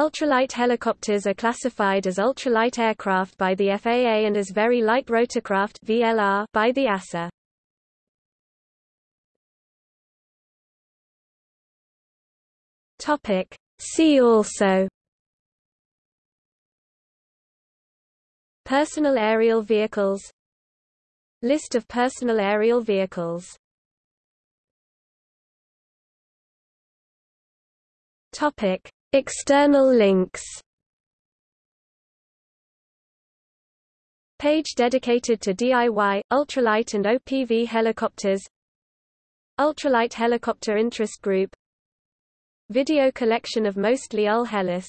Ultralight helicopters are classified as ultralight aircraft by the FAA and as very light rotorcraft VLR by the EASA. Topic. See also Personal aerial vehicles List of personal aerial vehicles Topic External links. Page dedicated to DIY, ultralight and OPV helicopters. Ultralight Helicopter Interest Group. Video collection of mostly UL Helis